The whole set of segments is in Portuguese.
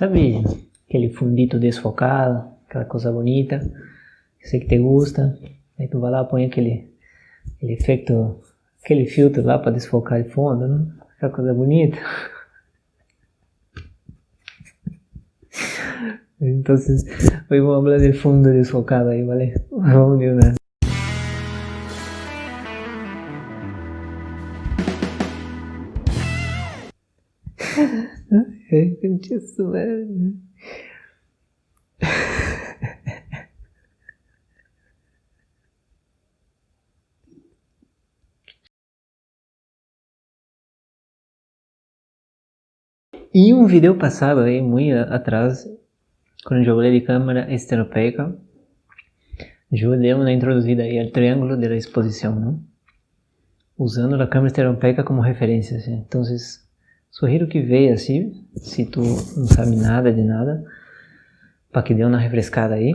Sabe aquele fundito desfocado, aquela coisa bonita, que sei que te gusta, aí tu vai lá põe aquele, aquele efeito, aquele filtro lá para desfocar o fundo, né? aquela coisa bonita. Então, hoy vamos a hablar del fondo desfocado ahí, ¿vale? Vamos de. Isso, velho. Em um vídeo passado aí, muito atrás, quando eu falei de câmera estereopeica, eu dei uma introduzida aí ao triângulo da exposição, não? usando a câmera estereopeica como referência. Assim. Então, sugiro que veja assim, se tu não sabe nada de nada, para que dê uma refrescada aí.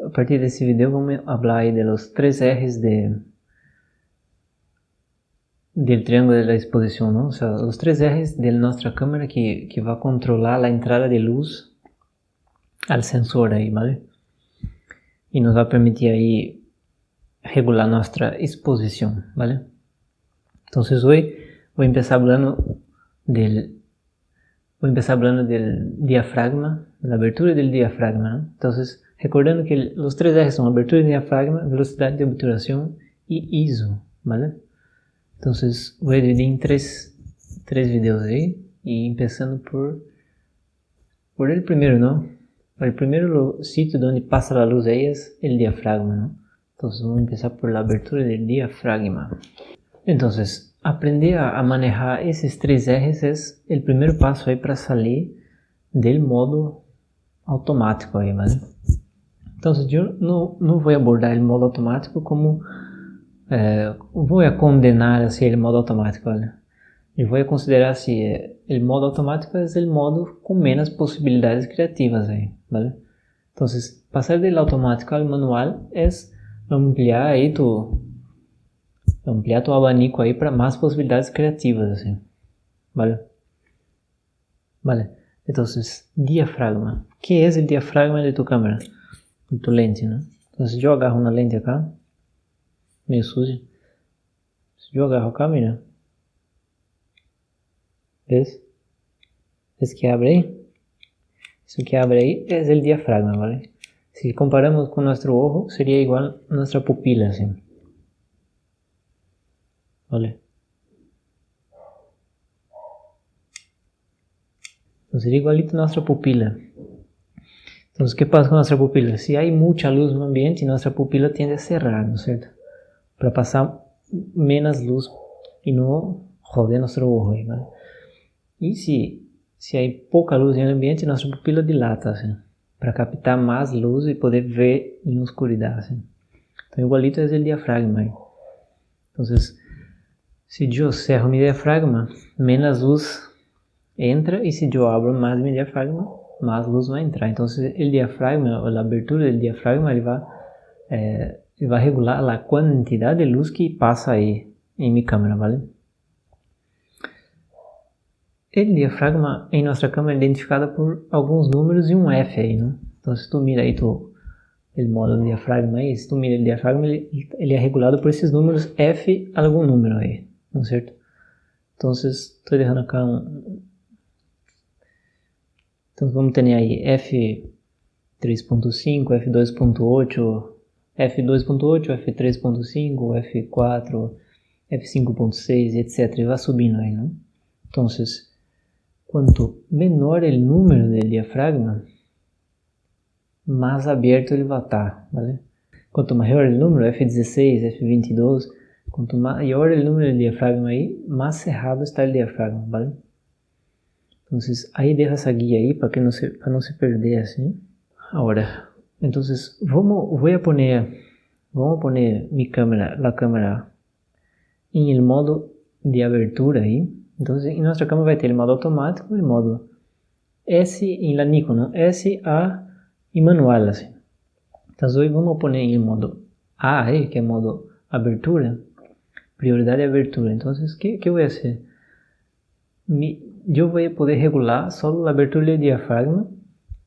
A partir desse vídeo vamos falar aí de los três R's de del triângulo de exposição, não? O sea, os três R's de nossa câmera que, que vai controlar a entrada de luz al sensor aí, ¿vale? E nos vai permitir aí regular nossa exposição, ¿vale? Então, hoje vou começar falando del vou começar falando del diafragma, da abertura do diafragma, ¿no? Então, recordando que os três R's são abertura do diafragma, velocidade de obturação e ISO, ¿vale? Então, vou dividir em três, três vídeos aí, e começando por por ele primeiro, não? El primer sitio donde pasa la luz ahí es el diafragma, ¿no? Entonces vamos a empezar por la abertura del diafragma. Entonces, aprender a, manejar esos tres ejes es el primer paso ahí para salir del modo automático ahí, ¿vale? Yo no, no voy a abordar el modo automático como voy a condenar así el modo automático, ¿vale? Yo voy a considerar así, eh, el modo automático es el modo con menos posibilidades creativas ahí. ¿vale? Entonces, pasar del automático al manual es ampliar ahí tu, ampliar tu abanico ahí para más posibilidades creativas, así, ¿vale? Vale, entonces, diafragma. ¿Qué es el diafragma de tu cámara? De tu lente, ¿no? Entonces, yo agarro una lente acá, meio suja. Si yo agarro acá, mira. ¿Ves? ¿Ves que abre ahí? Eso que abre ahí es el diafragma, ¿vale? Si comparamos con nuestro ojo, sería igual a nuestra pupila, ¿sí? ¿Vale? Entonces sería igualito a nuestra pupila. Entonces, ¿qué pasa con nuestra pupila? Si hay mucha luz el ambiente, nuestra pupila tiende a cerrar, ¿no es cierto? Para pasar menos luz y no joder nuestro ojo, ¿vale? Y si se há pouca luz no ambiente, nossa pupila dilata, assim, para captar mais luz e poder ver em escuridão, assim. Então, igualito é o diafragma. Então, se eu cerro meu diafragma, menos luz entra, e se eu abro mais meu diafragma, mais luz vai entrar. Então, o diafragma, a abertura do diafragma, ele vai, ele vai regular a quantidade de luz que passa aí em minha câmera, vale? El diafragma em nossa câmera é identificado por alguns números e um F aí, né? Então se tu mira aí tu, o modo do diafragma aí, se tu mira o diafragma, ele, ele é regulado por esses números F algum número aí, não é certo? Então estou deixando acá um... Então vamos ter aí F3.5, F2.8, F2.8, F3.5, F4, F5.6, etc. E vai subindo aí, né? Então, Quanto menor o número do diafragma, mais aberto ele vai estar, ¿vale? Quanto maior o número, F16, F22, quanto maior o número de diafragma aí, mais cerrado está o diafragma, ¿vale? Então, aí deixa essa guia aí para que não se para não se perder assim. Agora, então, vamos vou a poner vamos poner minha câmera, a câmera em el modo de abertura aí. Então, em nossa câmera vai ter o modo automático e modo S em la Nikon, S, A e manual, assim. Então, hoje vamos pôr em modo A, que é modo abertura, prioridade abertura. Então, o que, que eu vou fazer? eu vou poder regular só a abertura do diafragma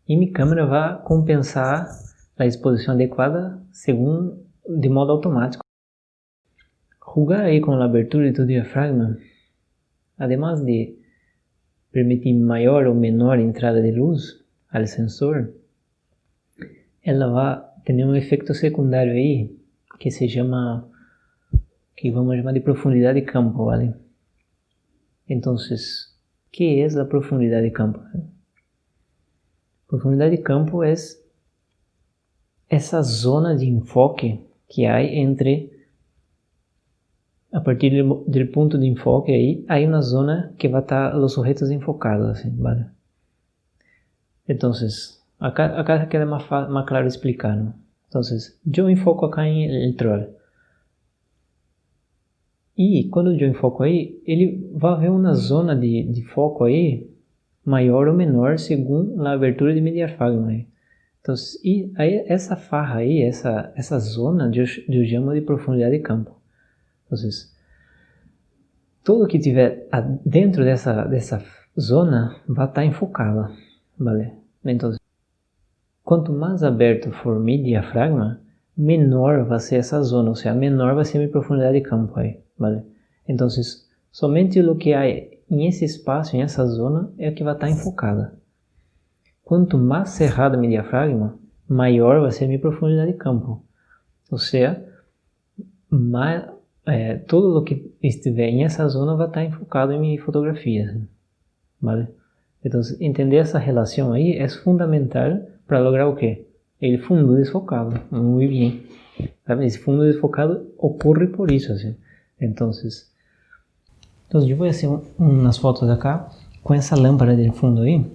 e minha câmera vai compensar a exposição adequada segundo de modo automático. Jugar aí com a abertura do diafragma, además de permitir maior ou menor entrada de luz ao sensor, ela vai ter um efeito secundário aí que se chama, que vamos chamar de profundidade de campo, ¿vale? Então, que é a profundidade de campo? Profundidade de campo é essa zona de enfoque que há entre a partir do ponto de enfoque aí, há uma zona que vai estar os sujetos enfocados, assim, ¿vale? Então, acá, acá queda mais, mais claro explicar, ¿no? Então, eu enfoco acá em el troll. E quando eu enfoco aí, ele vai haver uma zona de, de foco aí maior ou menor segundo a abertura de diafragma aí. Então, e aí, essa farra aí, essa, essa zona, eu, eu chamo de profundidade de campo. Então, tudo que tiver dentro dessa, dessa zona vai estar enfocado, vale? Então, quanto mais aberto for meu diafragma, menor vai ser essa zona, ou seja, menor vai ser minha profundidade de campo aí, vale? Então, somente o que há nesse espaço, nessa zona, é o que vai estar enfocada. Quanto mais cerrado meu diafragma, maior vai ser a minha profundidade de campo. Ou seja, mais, é, tudo o que estiver nessa zona vai estar enfocado em minha fotografia. Vale? Então, entender essa relação aí é fundamental para lograr o quê? El fundo desfocado. Muito bem. Esse fundo desfocado ocorre por isso. Assim. Então, então eu vou fazer umas fotos acá com essa lâmpada de fundo aí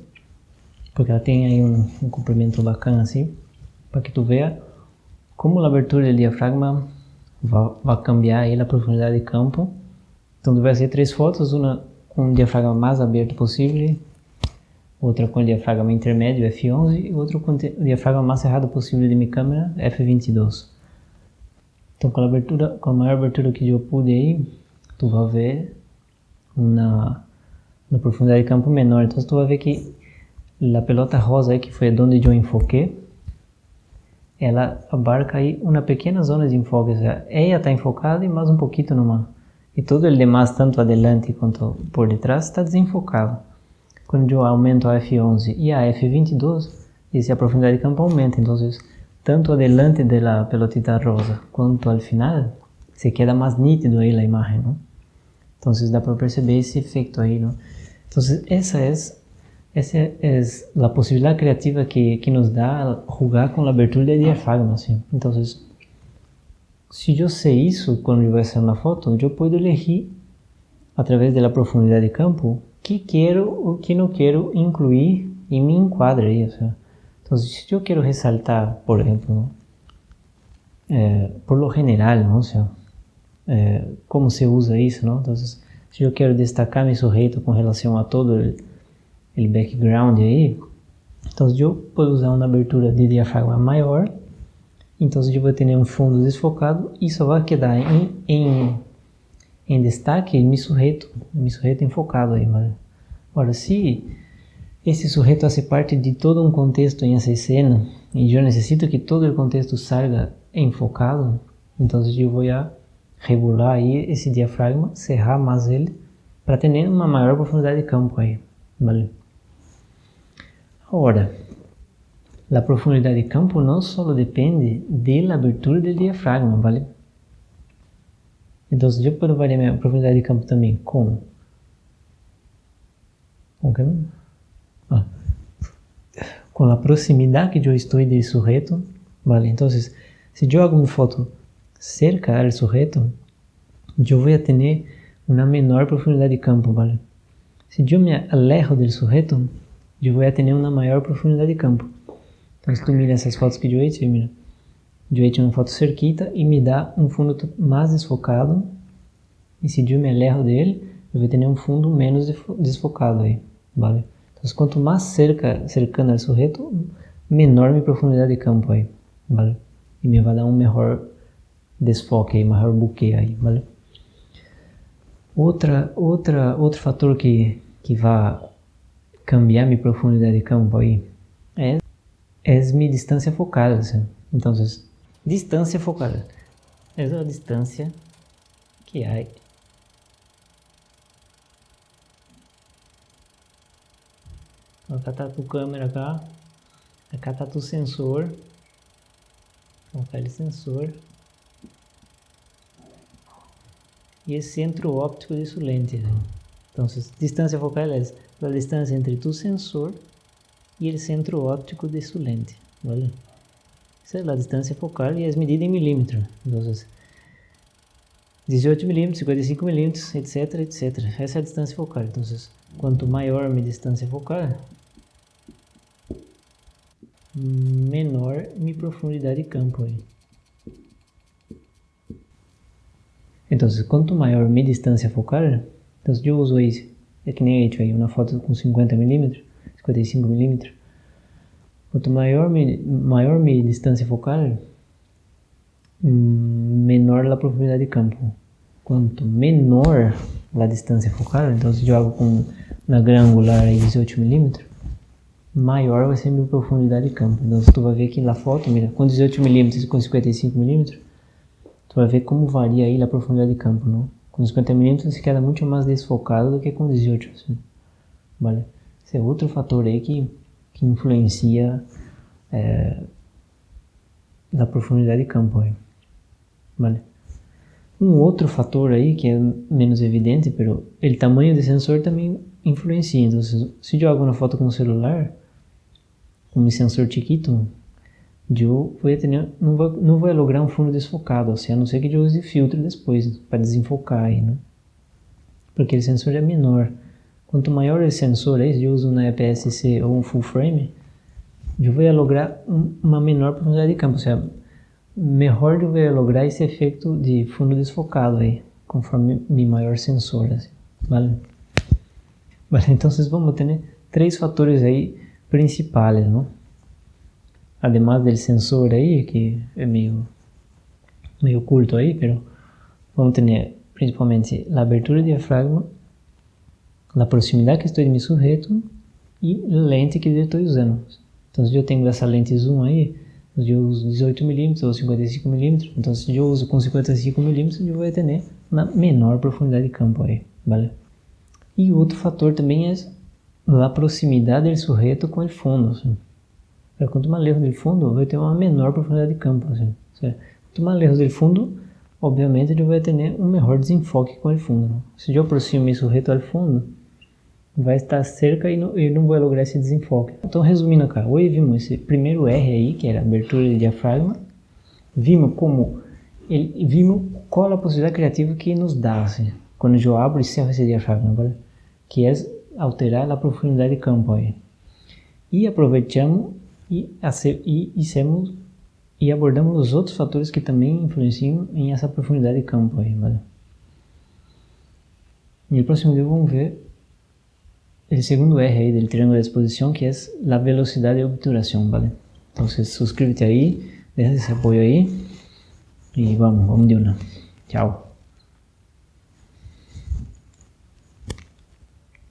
porque ela tem aí um, um comprimento bacana assim, para que tu veja como a abertura do diafragma vai, vai cambiar aí a profundidade de campo. Então tu vai fazer três fotos, uma com o diafragma mais aberto possível, outra com o diafragma intermédio F11 e outra com o diafragma mais cerrado possível de minha câmera F22. Então com a abertura, com a maior abertura que eu pude tu vai ver na, na profundidade de campo menor. Então tu vai ver que a pelota rosa aí, que foi onde eu enfoquei, ela abarca aí uma pequena zona de enfoque, ou seja, ela está enfocada e mais um pouquinho numa. E todo o demais, tanto adelante quanto por detrás, está desenfocado. Quando eu aumento a F11 e a F22, essa profundidade de campo aumenta, então tanto adelante da pelotita rosa quanto ao final, se queda mais nítido aí a imagem? Então dá para perceber esse efeito aí, não? Então essa é essa é a possibilidade criativa que, que nos dá jogar com a abertura de diafragma, assim. Então, se eu sei isso quando eu vou fazer uma foto, eu posso elegir, através da profundidade de campo, que quero ou que não quero incluir em meu enquadro aí. Se eu quero ressaltar, por exemplo, é, por lo general, não sei, é, como se usa isso, não? Então, se eu quero destacar meu sujeito com relação a todo aquele background aí, então eu posso usar uma abertura de diafragma maior, então eu vou ter um fundo desfocado e só vai quedar em, em, em destaque meu sujeito, meu sujeito enfocado aí, mas agora se esse sujeito faz parte de todo um contexto em essa cena e eu necessito que todo o contexto salga enfocado, então eu vou regular aí esse diafragma, cerrar mais ele para ter uma maior profundidade de campo aí, vale? Ora, a profundidade de campo não só depende da abertura do diafragma, ¿vale? Então, eu posso variar a profundidade de campo também com... Com? Ah, com a proximidade que eu estou do sujeito, ¿vale? Então, se eu hago uma foto cerca do sujeito, eu vou ter uma menor profundidade de campo, ¿vale? Se eu me alejo do sujeito, eu vou ter uma maior profundidade de campo. Então, se tu mira essas fotos que eu hecho, mira, hecho uma foto cerquita e me dá um fundo mais desfocado. E se eu me alejo dele, eu vou ter um fundo menos desfocado aí, vale? Quanto mais cerca, cercano ao sujeito, menor minha profundidade de campo aí, vale? Me vai dar um melhor desfoque aí, maior buquê aí, vale? Outra, outra, outro fator que que vai cambiar minha profundidade de campo aí é, é minha distância focal. Assim. Então, distância focal é a distância que há Acá tá tu câmera cá. Acá tá tu sensor. Colocar ele sensor. E esse centro óptico sua lente. Né? Então, distância focal é a distância entre tu sensor e o centro óptico sua lente. ¿vale? Essa é a distância focal e é medida em milímetro. Então, 18 milímetros, 55 milímetros, etc, etc. Essa é a distância focal. Então, quanto maior a minha distância focal, menor minha profundidade de campo aí. Então, quanto maior minha distância focal, então se eu uso aí, é que nem aí, uma foto com 50 mm, 55 mm, quanto maior maior minha distância focal, menor a profundidade de campo. Quanto menor a distância focal, então se eu jogo com angular aí 18 mm, maior vai ser minha profundidade de campo. Então, tu vai ver aqui na foto, mira, com 18mm e com 55mm, tu vai ver como varia aí a profundidade de campo, não? Com 50mm se queda muito mais desfocado do que com 18, assim. Vale? Esse é outro fator aí que, que influencia é, na profundidade de campo aí. Vale? Um outro fator aí que é menos evidente, pero o tamanho do sensor também influencia. Então, se, se uma foto com o celular, com um sensor chiquito, eu vou ter, não, vou, não vou lograr um fundo desfocado, assim, a não ser que eu use filtro depois, para desenfocar aí, né? Porque o sensor é menor. Quanto maior o sensor aí, se eu uso na EPS-C ou um full frame, eu vou lograr um, uma menor profundidade de campo, ou seja, melhor eu vou lograr esse efeito de fundo desfocado aí, conforme mi maior sensor, assim, vale? Vale, então vocês vão ter três fatores aí principais, ¿no? Además del sensor ahí, que es medio, medio oculto ahí, pero vamos a tener principalmente la abertura del diafragma, la proximidad que estoy de mi sujeto y la lente que yo estoy usando. Entonces yo tengo essa lente zoom aí, eu uso 18 mm ou 55 mm, então se eu uso com 55 mm, eu vou ter uma menor profundidade de campo aí, vale? E outro fator também é la proximidade del sujeto com o fundo. Assim. Quanto mais lejos do fundo, vai ter uma menor profundidade de campo. Assim. Quanto mais lejos do fundo, obviamente ele vai ter um melhor desenfoque com o fundo. Né? Se eu aproximo meu sujeito ao fundo, vai estar cerca e não, e não vai lograr esse desenfoque. Então, resumindo cá, hoje vimos esse primeiro R aí, que era abertura de diafragma, vimos como, ele, vimos qual a possibilidade criativa que nos dá, assim, quando eu abro e cerro esse diafragma, que é alterar a profundidade de campo aí. E aproveitamos e, e, e, e abordamos os outros fatores que também influenciam em essa profundidade de campo aí, vale? E próximo vídeo vamos ver o segundo R aí do triângulo de exposição, que é a velocidade de obturação, vale? Então, suscríbete aí, deixa esse apoio aí e vamos, vamos de uma. Tchau.